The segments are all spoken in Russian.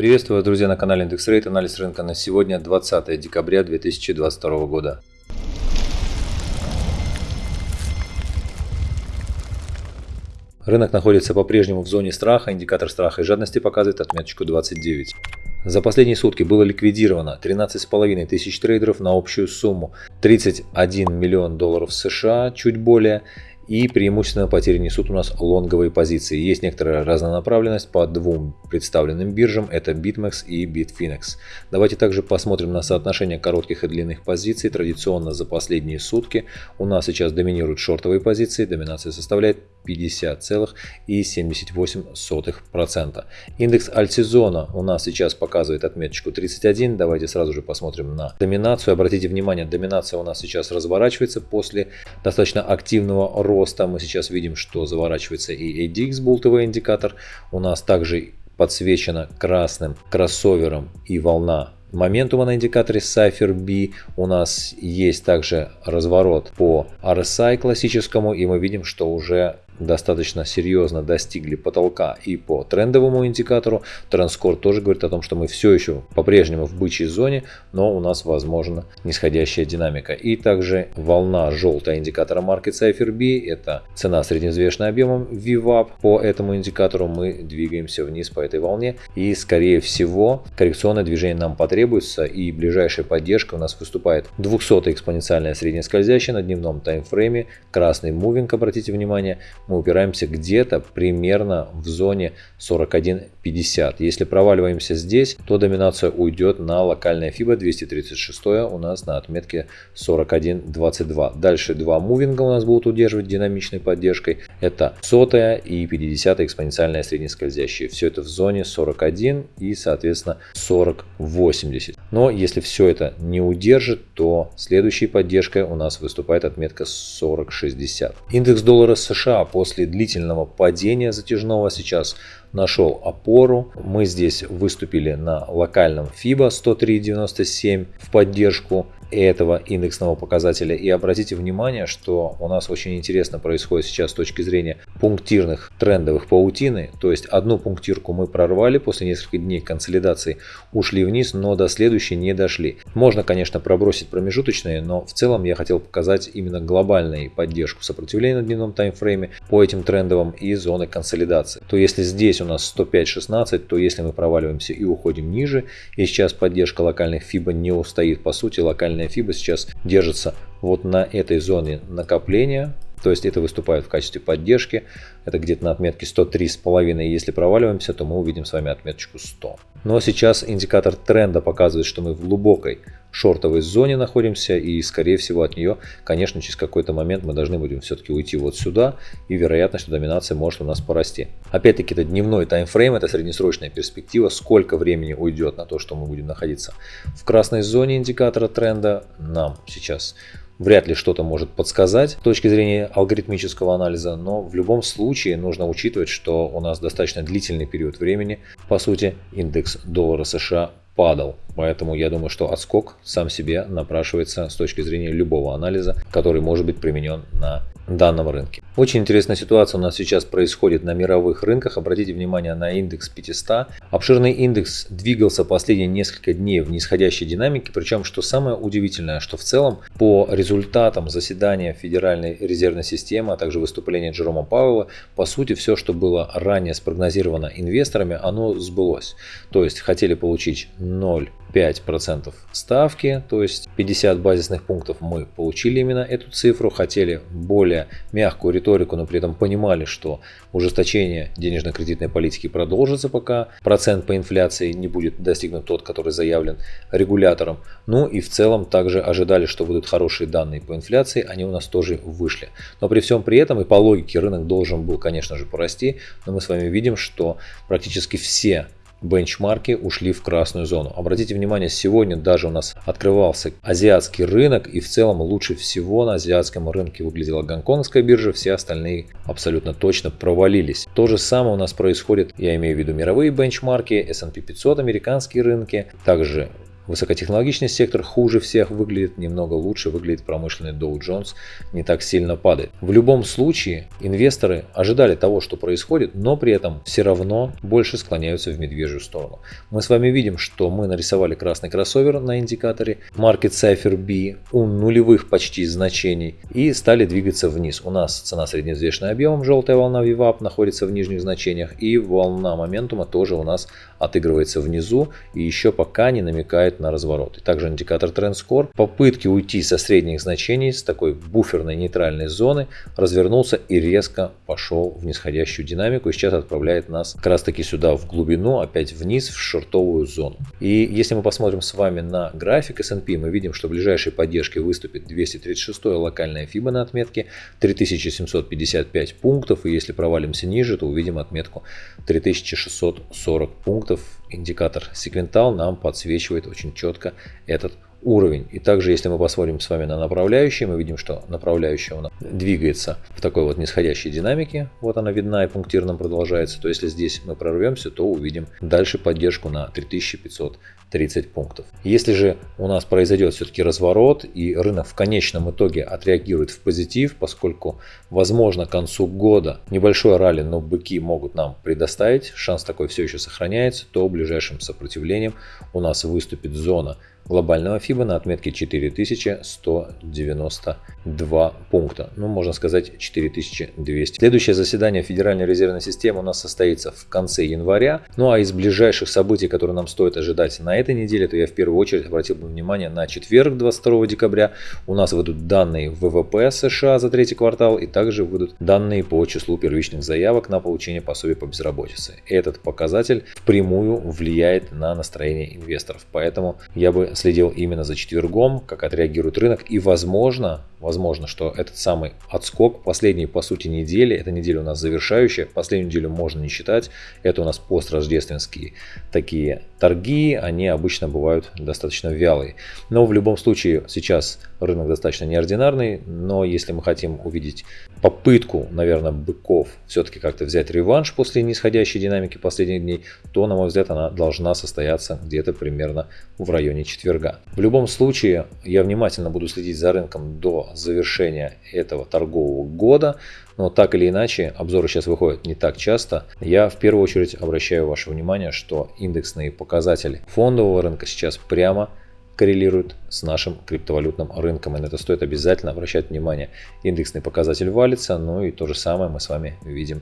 Приветствую, друзья, на канале Индекс Рейт. Анализ рынка на сегодня 20 декабря 2022 года. Рынок находится по-прежнему в зоне страха. Индикатор страха и жадности показывает отметочку 29. За последние сутки было ликвидировано 13,5 тысяч трейдеров на общую сумму 31 миллион долларов США, чуть более, и преимущественно потери несут у нас лонговые позиции. Есть некоторая разнонаправленность по двум представленным биржам, это BitMEX и Bitfinex. Давайте также посмотрим на соотношение коротких и длинных позиций. Традиционно за последние сутки у нас сейчас доминируют шортовые позиции, доминация составляет 50,78%. Индекс альтсезона у нас сейчас показывает отметочку 31. Давайте сразу же посмотрим на доминацию. Обратите внимание, доминация у нас сейчас разворачивается после достаточно активного роста. Мы сейчас видим, что заворачивается и ADX болтовый индикатор. У нас также подсвечена красным кроссовером и волна моментума на индикаторе Cypher B. У нас есть также разворот по RSI классическому, и мы видим, что уже достаточно серьезно достигли потолка и по трендовому индикатору. Транскор тоже говорит о том, что мы все еще по-прежнему в бычьей зоне, но у нас возможно нисходящая динамика. И также волна желтая индикатора Market Cypher B, это цена средневзвешенным объемом VWAP. По этому индикатору мы двигаемся вниз по этой волне и скорее всего коррекционное движение нам потребуется и ближайшая поддержка у нас выступает 200 экспоненциальная среднескользящая на дневном таймфрейме, красный мувинг, обратите внимание, мы упираемся где-то примерно в зоне 41.50. Если проваливаемся здесь, то доминация уйдет на локальное FIBA 236 у нас на отметке 41.22. Дальше два мувинга у нас будут удерживать динамичной поддержкой. Это сотая и 50 экспоненциальная среднескользящая. Все это в зоне 41 и соответственно 40.80. Но если все это не удержит, то следующей поддержкой у нас выступает отметка 40.60. Индекс доллара США по после длительного падения затяжного сейчас нашел опору. Мы здесь выступили на локальном FIBA 103.97 в поддержку этого индексного показателя. И обратите внимание, что у нас очень интересно происходит сейчас с точки зрения пунктирных трендовых паутины. То есть одну пунктирку мы прорвали после нескольких дней консолидации, ушли вниз, но до следующей не дошли. Можно, конечно, пробросить промежуточные, но в целом я хотел показать именно глобальную поддержку сопротивления на дневном таймфрейме по этим трендовым и зоны консолидации. То если здесь у нас 105.16, то если мы проваливаемся и уходим ниже, и сейчас поддержка локальных FIBA не устоит, по сути локальная минимальная FIBA сейчас держится вот на этой зоне накопления. То есть это выступает в качестве поддержки. Это где-то на отметке 103,5. Если проваливаемся, то мы увидим с вами отметочку 100. Но сейчас индикатор тренда показывает, что мы в глубокой шортовой зоне находимся. И скорее всего от нее, конечно, через какой-то момент мы должны будем все-таки уйти вот сюда. И вероятно, что доминация может у нас порасти. Опять-таки это дневной таймфрейм, это среднесрочная перспектива. Сколько времени уйдет на то, что мы будем находиться в красной зоне индикатора тренда, нам сейчас вряд ли что-то может подсказать с точки зрения алгоритмического анализа, но в любом случае нужно учитывать, что у нас достаточно длительный период времени, по сути, индекс доллара США падал. Поэтому я думаю, что отскок сам себе напрашивается с точки зрения любого анализа, который может быть применен на данном рынке. Очень интересная ситуация у нас сейчас происходит на мировых рынках. Обратите внимание на индекс 500. Обширный индекс двигался последние несколько дней в нисходящей динамике. Причем, что самое удивительное, что в целом по результатам заседания Федеральной резервной системы, а также выступления Джерома Пауэлла, по сути все, что было ранее спрогнозировано инвесторами, оно сбылось. То есть хотели получить 0 5% ставки, то есть 50 базисных пунктов мы получили именно эту цифру, хотели более мягкую риторику, но при этом понимали, что ужесточение денежно-кредитной политики продолжится, пока процент по инфляции не будет достигнут тот, который заявлен регулятором. Ну и в целом также ожидали, что будут хорошие данные по инфляции, они у нас тоже вышли. Но при всем при этом и по логике рынок должен был, конечно же, порасти, но мы с вами видим, что практически все бенчмарки ушли в красную зону. Обратите внимание, сегодня даже у нас открывался азиатский рынок и в целом лучше всего на азиатском рынке выглядела гонконгская биржа, все остальные абсолютно точно провалились. То же самое у нас происходит, я имею в виду мировые бенчмарки, S&P 500, американские рынки, также высокотехнологичный сектор хуже всех выглядит, немного лучше выглядит промышленный Dow Jones, не так сильно падает. В любом случае, инвесторы ожидали того, что происходит, но при этом все равно больше склоняются в медвежью сторону. Мы с вами видим, что мы нарисовали красный кроссовер на индикаторе Market Cipher B у нулевых почти значений и стали двигаться вниз. У нас цена средневзвешенная объемом, желтая волна VWAP находится в нижних значениях и волна моментума тоже у нас отыгрывается внизу и еще пока не намекает на разворот. И также индикатор Trend Score. Попытки уйти со средних значений с такой буферной нейтральной зоны развернулся и резко пошел в нисходящую динамику и сейчас отправляет нас как раз таки сюда в глубину, опять вниз в шортовую зону. И если мы посмотрим с вами на график S&P, мы видим, что ближайшей поддержкой выступит 236 локальная FIBA на отметке 3755 пунктов. И если провалимся ниже, то увидим отметку 3640 пунктов. Индикатор секвентал нам подсвечивает очень четко этот уровень. И также, если мы посмотрим с вами на направляющие, мы видим, что направляющая у нас двигается в такой вот нисходящей динамике. Вот она видна и пунктирно продолжается. То если здесь мы прорвемся, то увидим дальше поддержку на 3530 пунктов. Если же у нас произойдет все-таки разворот и рынок в конечном итоге отреагирует в позитив, поскольку возможно к концу года небольшое ралли, но быки могут нам предоставить, шанс такой все еще сохраняется, то ближайшим сопротивлением у нас выступит зона глобального FIBA на отметке 4192 пункта. Ну, можно сказать 4200. Следующее заседание Федеральной резервной системы у нас состоится в конце января. Ну, а из ближайших событий, которые нам стоит ожидать на этой неделе, то я в первую очередь обратил бы внимание на четверг, 22 декабря. У нас выйдут данные ВВП США за третий квартал и также выйдут данные по числу первичных заявок на получение пособия по безработице. Этот показатель впрямую влияет на настроение инвесторов. Поэтому я бы следил именно за четвергом, как отреагирует рынок. И возможно, возможно, что этот самый отскок последней, по сути, недели, эта неделя у нас завершающая, последнюю неделю можно не считать, это у нас построждественские такие торги, они обычно бывают достаточно вялые. Но в любом случае сейчас рынок достаточно неординарный, но если мы хотим увидеть попытку, наверное, быков все-таки как-то взять реванш после нисходящей динамики последних дней, то, на мой взгляд, она должна состояться где-то примерно в районе четверга. В любом случае, я внимательно буду следить за рынком до завершения этого торгового года, но так или иначе, обзоры сейчас выходят не так часто. Я в первую очередь обращаю ваше внимание, что индексные показатели фондового рынка сейчас прямо коррелирует с нашим криптовалютным рынком. И на это стоит обязательно обращать внимание. Индексный показатель валится, ну и то же самое мы с вами видим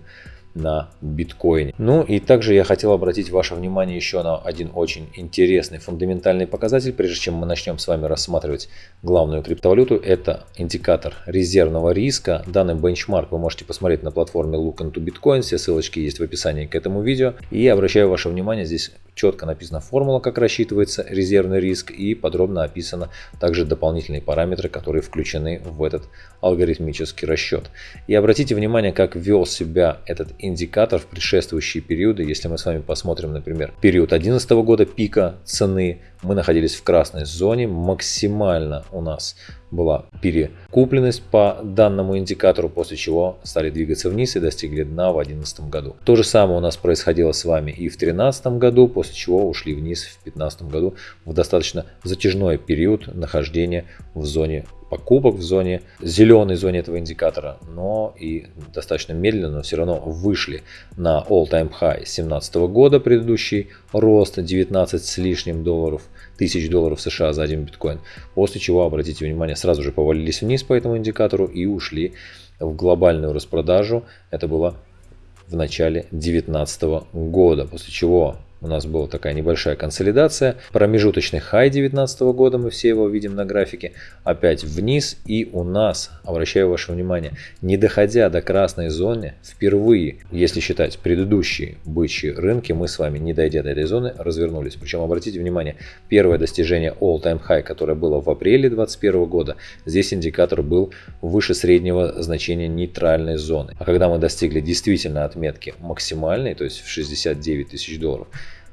на биткоине. Ну и также я хотел обратить ваше внимание еще на один очень интересный фундаментальный показатель, прежде чем мы начнем с вами рассматривать главную криптовалюту. Это индикатор резервного риска. Данный бенчмарк вы можете посмотреть на платформе Look into Bitcoin. Все ссылочки есть в описании к этому видео. И обращаю ваше внимание, здесь четко написана формула, как рассчитывается резервный риск и подробно описано также дополнительные параметры, которые включены в этот алгоритмический расчет. И обратите внимание, как вел себя этот индикатор в предшествующие периоды. Если мы с вами посмотрим, например, период 2011 года пика цены, мы находились в красной зоне, максимально у нас была перекупленность по данному индикатору, после чего стали двигаться вниз и достигли дна в 2011 году. То же самое у нас происходило с вами и в 2013 году, после чего ушли вниз в 2015 году в достаточно затяжной период нахождения в зоне покупок в зоне, зеленой зоне этого индикатора, но и достаточно медленно, но все равно вышли на all-time high 2017 года, предыдущий рост 19 с лишним долларов, тысяч долларов США за один биткоин, после чего, обратите внимание, сразу же повалились вниз по этому индикатору и ушли в глобальную распродажу, это было в начале 2019 года, после чего у нас была такая небольшая консолидация. Промежуточный хай 2019 года, мы все его видим на графике, опять вниз. И у нас, обращаю ваше внимание, не доходя до красной зоны, впервые, если считать предыдущие бычьи рынки, мы с вами, не дойдя до этой зоны, развернулись. Причем, обратите внимание, первое достижение all-time high, которое было в апреле 2021 года, здесь индикатор был выше среднего значения нейтральной зоны. А когда мы достигли действительно отметки максимальной, то есть в 69 тысяч долларов,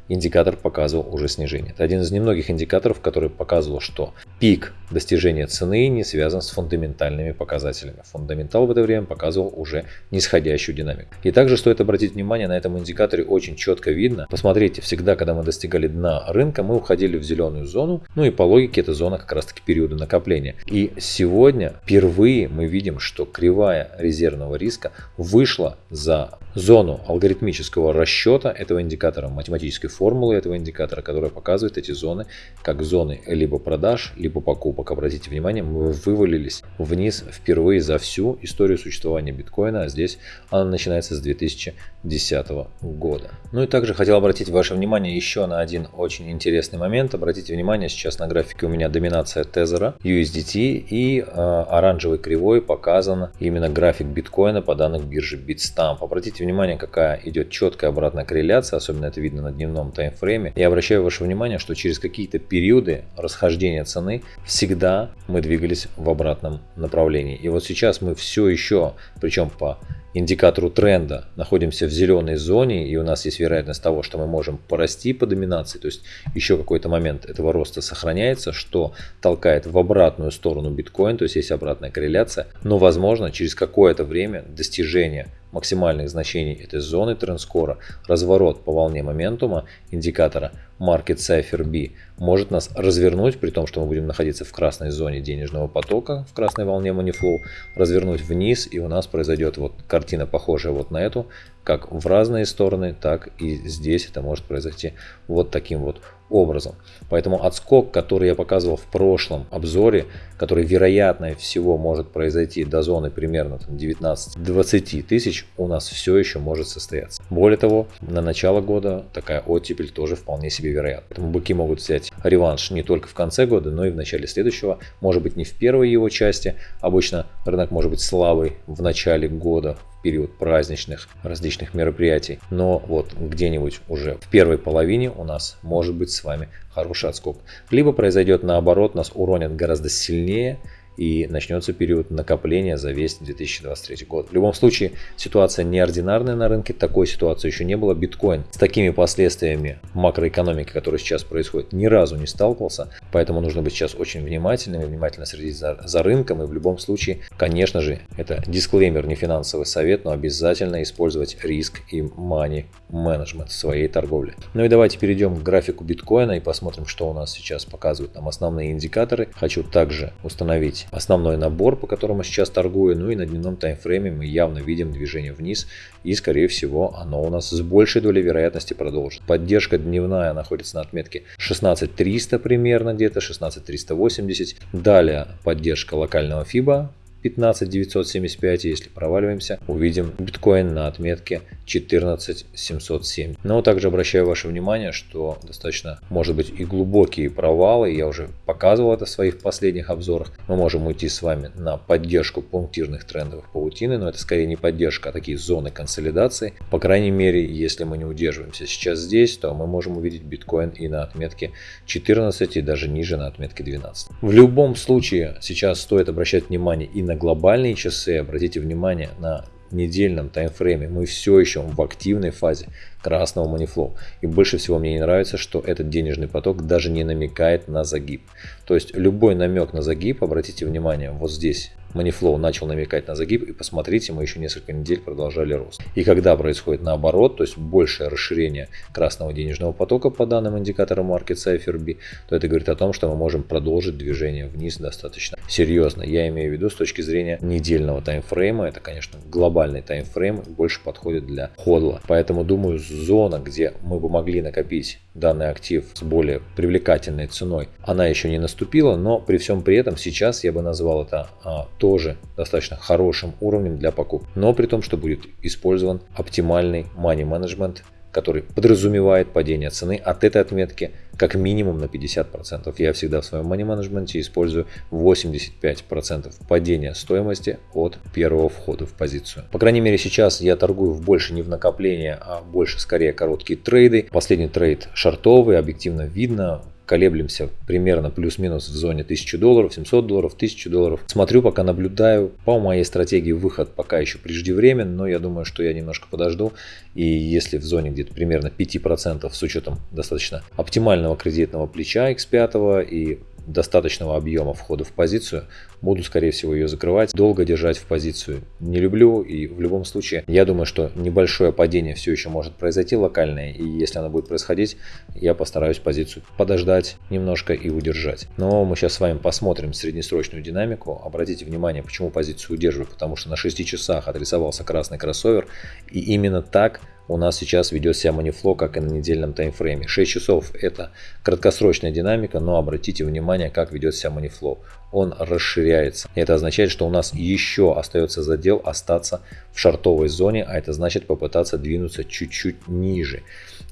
индикатор показывал уже снижение. Это один из немногих индикаторов, который показывал, что пик достижения цены не связан с фундаментальными показателями. Фундаментал в это время показывал уже нисходящую динамику. И также стоит обратить внимание, на этом индикаторе очень четко видно. Посмотрите, всегда, когда мы достигали дна рынка, мы уходили в зеленую зону. Ну и по логике это зона как раз таки периода накопления. И сегодня впервые мы видим, что кривая резервного риска вышла за зону алгоритмического расчета этого индикатора, математической формулы этого индикатора, которая показывает эти зоны как зоны либо продаж, либо покупок. Обратите внимание, мы вывалились вниз впервые за всю историю существования биткоина, а здесь она начинается с 2010 года. Ну и также хотел обратить ваше внимание еще на один очень интересный момент. Обратите внимание, сейчас на графике у меня доминация тезера USDT и э, оранжевой кривой показан именно график биткоина по данным биржи Bitstamp. Обратите внимание, какая идет четкая обратная корреляция, особенно это видно на дневном таймфрейме. Я обращаю ваше внимание, что через какие-то периоды расхождения цены всегда мы двигались в обратном направлении. И вот сейчас мы все еще, причем по индикатору тренда. Находимся в зеленой зоне, и у нас есть вероятность того, что мы можем порасти по доминации, то есть еще какой-то момент этого роста сохраняется, что толкает в обратную сторону биткоин, то есть есть обратная корреляция, но возможно через какое-то время достижение максимальных значений этой зоны трендскора, разворот по волне моментума индикатора Market Cipher B может нас развернуть, при том, что мы будем находиться в красной зоне денежного потока, в красной волне Moneyflow, развернуть вниз, и у нас произойдет вот картина похожая вот на эту, как в разные стороны, так и здесь это может произойти вот таким вот образом. Поэтому отскок, который я показывал в прошлом обзоре, который вероятно всего может произойти до зоны примерно 19-20 тысяч, у нас все еще может состояться. Более того, на начало года такая оттепель тоже вполне себе вероятна. Поэтому быки могут взять реванш не только в конце года, но и в начале следующего. Может быть не в первой его части. Обычно рынок может быть слабый в начале года, период праздничных различных мероприятий. Но вот где-нибудь уже в первой половине у нас может быть с вами хороший отскок. Либо произойдет наоборот, нас уронят гораздо сильнее, и начнется период накопления за весь 2023 год. В любом случае, ситуация неординарная на рынке, такой ситуации еще не было. Биткоин с такими последствиями макроэкономики, которые сейчас происходят, ни разу не сталкивался, поэтому нужно быть сейчас очень внимательным и внимательно следить за, за рынком. И в любом случае, конечно же, это дисклеймер, не финансовый совет, но обязательно использовать риск и money менеджмент в своей торговле. Ну и давайте перейдем к графику биткоина и посмотрим, что у нас сейчас показывают нам основные индикаторы. Хочу также установить основной набор, по которому сейчас торгую. Ну и на дневном таймфрейме мы явно видим движение вниз. И скорее всего оно у нас с большей долей вероятности продолжит. Поддержка дневная находится на отметке 16300 примерно где-то, 16380. Далее поддержка локального FIBA 15 975, если проваливаемся, увидим биткоин на отметке 14 707. Но также обращаю ваше внимание, что достаточно может быть и глубокие провалы, я уже показывал это в своих последних обзорах. Мы можем уйти с вами на поддержку пунктирных трендовых паутины, но это скорее не поддержка, а такие зоны консолидации. По крайней мере, если мы не удерживаемся сейчас здесь, то мы можем увидеть биткоин и на отметке 14 и даже ниже на отметке 12. В любом случае сейчас стоит обращать внимание и на глобальные часы, обратите внимание на недельном таймфрейме мы все еще в активной фазе красного манифлоу. И больше всего мне не нравится, что этот денежный поток даже не намекает на загиб. То есть любой намек на загиб, обратите внимание, вот здесь Moneyflow начал намекать на загиб, и посмотрите, мы еще несколько недель продолжали рост. И когда происходит наоборот, то есть большее расширение красного денежного потока по данным индикатора Market Cipher B, то это говорит о том, что мы можем продолжить движение вниз достаточно серьезно. Я имею в виду с точки зрения недельного таймфрейма, это, конечно, глобальный таймфрейм, больше подходит для ходла. Поэтому, думаю, зона, где мы бы могли накопить данный актив с более привлекательной ценой, она еще не наступила, но при всем при этом сейчас я бы назвал это а, тоже достаточно хорошим уровнем для покупки. Но при том, что будет использован оптимальный money management который подразумевает падение цены от этой отметки как минимум на 50%. Я всегда в своем money менеджменте использую 85% падения стоимости от первого входа в позицию. По крайней мере сейчас я торгую больше не в накопление, а больше скорее короткие трейды. Последний трейд шартовый, объективно видно, колеблемся примерно плюс-минус в зоне 1000 долларов, 700 долларов, 1000 долларов. Смотрю, пока наблюдаю. По моей стратегии выход пока еще преждевременен, но я думаю, что я немножко подожду. И если в зоне где-то примерно 5% с учетом достаточно оптимального кредитного плеча X5 и достаточного объема входа в позицию, буду, скорее всего, ее закрывать, долго держать в позицию не люблю, и в любом случае, я думаю, что небольшое падение все еще может произойти локальное, и если оно будет происходить, я постараюсь позицию подождать немножко и удержать. Но мы сейчас с вами посмотрим среднесрочную динамику. Обратите внимание, почему позицию удерживаю, потому что на 6 часах отрисовался красный кроссовер, и именно так у нас сейчас ведет себя манифло, как и на недельном таймфрейме. 6 часов это краткосрочная динамика, но обратите внимание, как ведет себя манифло. Он расширяется. Это означает, что у нас еще остается задел остаться в шартовой зоне, а это значит попытаться двинуться чуть-чуть ниже.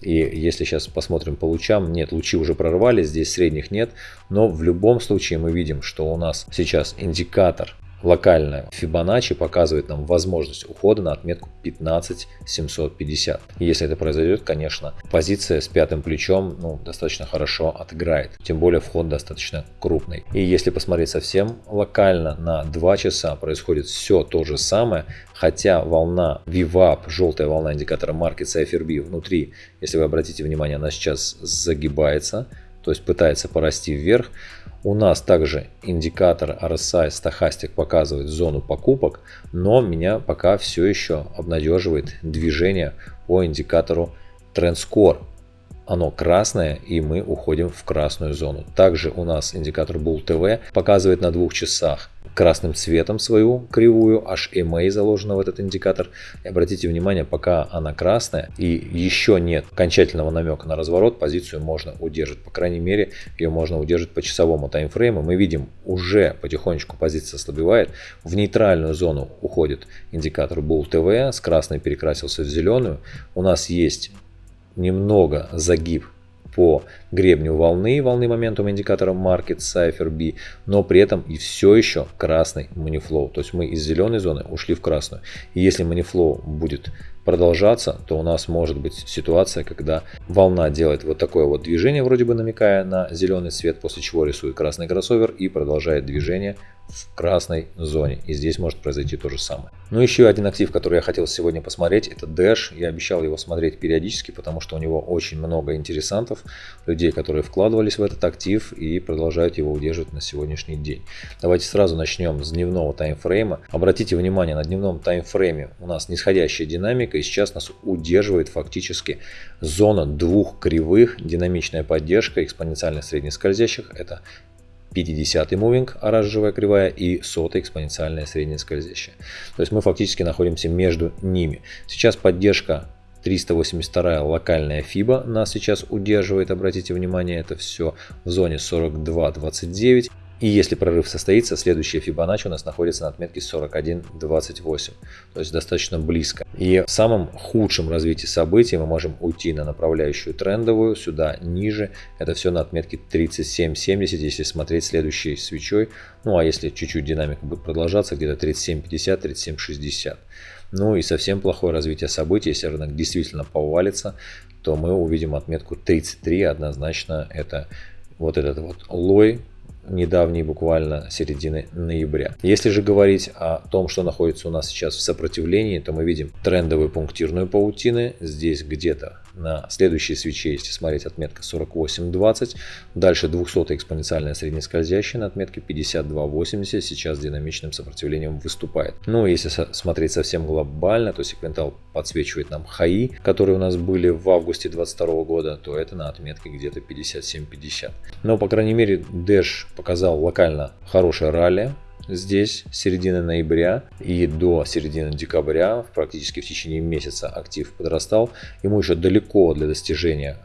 И если сейчас посмотрим по лучам, нет, лучи уже прорвали, здесь средних нет, но в любом случае мы видим, что у нас сейчас индикатор локальная Fibonacci показывает нам возможность ухода на отметку 15750. И если это произойдет, конечно, позиция с пятым плечом ну, достаточно хорошо отыграет. Тем более вход достаточно крупный. И если посмотреть совсем локально на 2 часа происходит все то же самое, хотя волна VWAP, желтая волна индикатора Market Cipher B внутри, если вы обратите внимание, она сейчас загибается, то есть пытается порасти вверх. У нас также индикатор RSI стахастик показывает зону покупок, но меня пока все еще обнадеживает движение по индикатору TrendScore. Оно красное и мы уходим в красную зону. Также у нас индикатор Bull TV показывает на двух часах красным цветом свою кривую, HMA заложена в этот индикатор. И обратите внимание, пока она красная и еще нет окончательного намека на разворот, позицию можно удерживать. По крайней мере, ее можно удерживать по часовому таймфрейму. Мы видим, уже потихонечку позиция ослабевает. В нейтральную зону уходит индикатор Bull TV, с красной перекрасился в зеленую. У нас есть немного загиб по гребню волны, волны моментум индикатора Market Cipher B, но при этом и все еще красный манифлоу. То есть мы из зеленой зоны ушли в красную. И если манифлоу будет продолжаться, то у нас может быть ситуация, когда волна делает вот такое вот движение, вроде бы намекая на зеленый цвет, после чего рисует красный кроссовер и продолжает движение в красной зоне. И здесь может произойти то же самое. Ну еще один актив, который я хотел сегодня посмотреть, это Dash. Я обещал его смотреть периодически, потому что у него очень много интересантов, людей, которые вкладывались в этот актив и продолжают его удерживать на сегодняшний день. Давайте сразу начнем с дневного таймфрейма. Обратите внимание, на дневном таймфрейме у нас нисходящая динамика, и сейчас нас удерживает фактически зона двух кривых, динамичная поддержка экспоненциально среднескользящих. Это 50 мувинг, оранжевая кривая, и 100 экспоненциальная средняя скользящая. То есть мы фактически находимся между ними. Сейчас поддержка 382 локальная FIBA нас сейчас удерживает, обратите внимание, это все в зоне 42.29. И если прорыв состоится, следующая Fibonacci у нас находится на отметке 41.28, то есть достаточно близко. И в самом худшем развитии событий мы можем уйти на направляющую трендовую, сюда ниже, это все на отметке 37.70, если смотреть следующей свечой. Ну а если чуть-чуть динамика будет продолжаться, где-то 37.50, 37.60. Ну и совсем плохое развитие событий, если рынок действительно повалится, то мы увидим отметку 33, однозначно это вот этот вот лой недавней буквально середины ноября. Если же говорить о том, что находится у нас сейчас в сопротивлении, то мы видим трендовую пунктирную паутины. Здесь где-то на следующей свече, если смотреть отметка 48.20. Дальше 200 экспоненциальная среднескользящая на отметке 52.80. Сейчас динамичным сопротивлением выступает. Ну, если смотреть совсем глобально, то секвентал подсвечивает нам хаи, которые у нас были в августе 2022 года, то это на отметке где-то 57.50. Но, по крайней мере, Dash показал локально хорошее ралли здесь с середины ноября и до середины декабря, практически в течение месяца актив подрастал. Ему еще далеко для достижения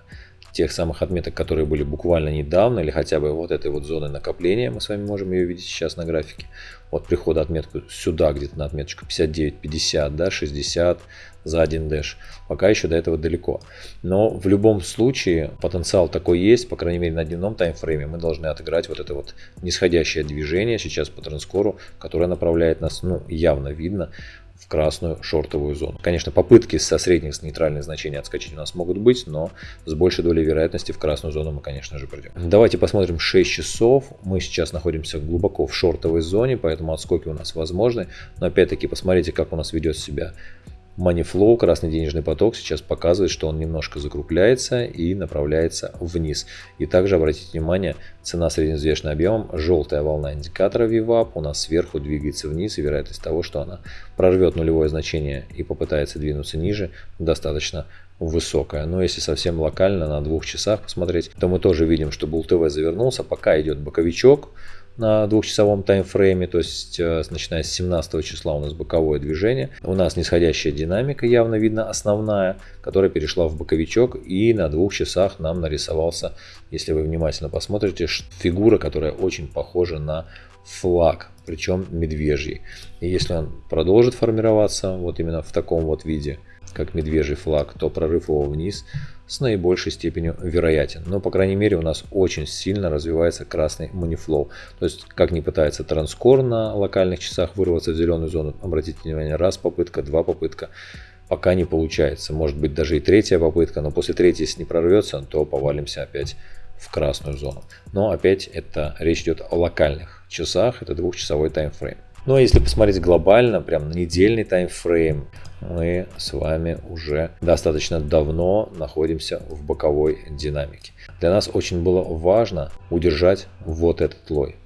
тех самых отметок, которые были буквально недавно, или хотя бы вот этой вот зоны накопления, мы с вами можем ее видеть сейчас на графике. От прихода отметку сюда, где-то на отметочку 59-50, да, 60 за один дэш. Пока еще до этого далеко. Но в любом случае потенциал такой есть, по крайней мере на дневном таймфрейме мы должны отыграть вот это вот нисходящее движение сейчас по транскору, которое направляет нас, ну явно видно, в красную шортовую зону. Конечно, попытки со средних с нейтральных значений отскочить у нас могут быть, но с большей долей вероятности в красную зону мы, конечно же, придем. Давайте посмотрим 6 часов. Мы сейчас находимся глубоко в шортовой зоне, поэтому отскоки у нас возможны. Но опять-таки посмотрите, как у нас ведет себя Moneyflow, красный денежный поток, сейчас показывает, что он немножко закругляется и направляется вниз. И также обратите внимание, цена средневзвешенным объемом, желтая волна индикатора VWAP у нас сверху двигается вниз, и вероятность того, что она прорвет нулевое значение и попытается двинуться ниже, достаточно высокая. Но если совсем локально на двух часах посмотреть, то мы тоже видим, что Bull TV завернулся, пока идет боковичок, на двухчасовом таймфрейме, то есть э, начиная с 17 числа у нас боковое движение. У нас нисходящая динамика явно видно основная, которая перешла в боковичок и на двух часах нам нарисовался, если вы внимательно посмотрите, фигура, которая очень похожа на флаг, причем медвежий. И если он продолжит формироваться вот именно в таком вот виде, как медвежий флаг, то прорыв его вниз с наибольшей степенью вероятен. Но, по крайней мере, у нас очень сильно развивается красный манифлоу. То есть, как не пытается транскор на локальных часах вырваться в зеленую зону, обратите внимание, раз попытка, два попытка, пока не получается. Может быть, даже и третья попытка, но после третьей, если не прорвется, то повалимся опять в красную зону. Но опять это речь идет о локальных часах, это двухчасовой таймфрейм. Ну а если посмотреть глобально, прям на недельный таймфрейм, мы с вами уже достаточно давно находимся в боковой динамике. Для нас очень было важно удержать вот этот лой.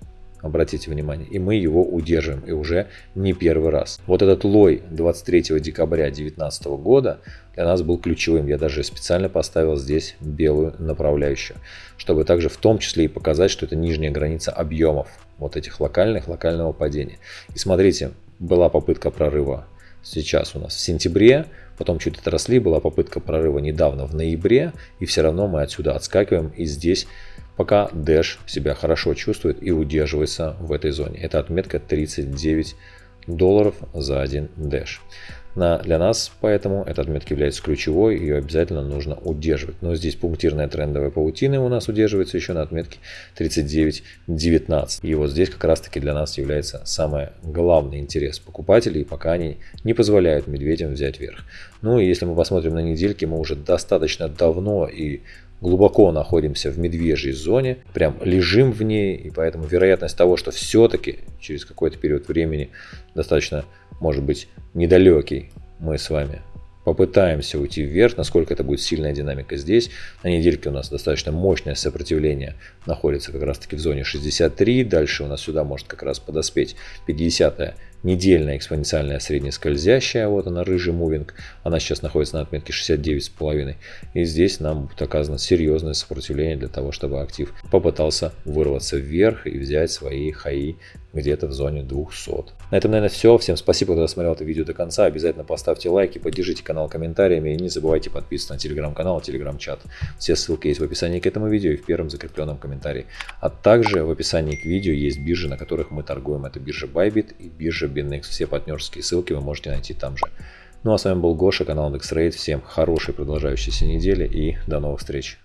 Обратите внимание, и мы его удерживаем, и уже не первый раз. Вот этот лой 23 декабря 2019 года для нас был ключевым. Я даже специально поставил здесь белую направляющую, чтобы также в том числе и показать, что это нижняя граница объемов вот этих локальных, локального падения. И смотрите, была попытка прорыва сейчас у нас в сентябре, потом чуть отросли, была попытка прорыва недавно в ноябре, и все равно мы отсюда отскакиваем, и здесь пока Dash себя хорошо чувствует и удерживается в этой зоне. Это отметка 39 долларов за один Dash. На, для нас поэтому эта отметка является ключевой, ее обязательно нужно удерживать. Но здесь пунктирная трендовая паутина у нас удерживается еще на отметке 39.19. И вот здесь как раз таки для нас является самый главный интерес покупателей, пока они не позволяют медведям взять верх. Ну и если мы посмотрим на недельки, мы уже достаточно давно и глубоко находимся в медвежьей зоне, прям лежим в ней, и поэтому вероятность того, что все-таки через какой-то период времени достаточно, может быть, недалекий, мы с вами попытаемся уйти вверх, насколько это будет сильная динамика здесь. На недельке у нас достаточно мощное сопротивление находится как раз таки в зоне 63, дальше у нас сюда может как раз подоспеть 50 недельная экспоненциальная среднескользящая, вот она, рыжий мувинг, она сейчас находится на отметке 69,5. И здесь нам будет оказано серьезное сопротивление для того, чтобы актив попытался вырваться вверх и взять свои хаи где-то в зоне 200. На этом, наверное, все. Всем спасибо, кто досмотрел это видео до конца. Обязательно поставьте лайки, поддержите канал комментариями и не забывайте подписываться на телеграм-канал и телеграм-чат. Все ссылки есть в описании к этому видео и в первом закрепленном комментарии. А также в описании к видео есть биржи, на которых мы торгуем. Это биржа Bybit и биржа BinX. Все партнерские ссылки вы можете найти там же. Ну а с вами был Гоша, канал IndexRate. Всем хорошей продолжающейся недели и до новых встреч.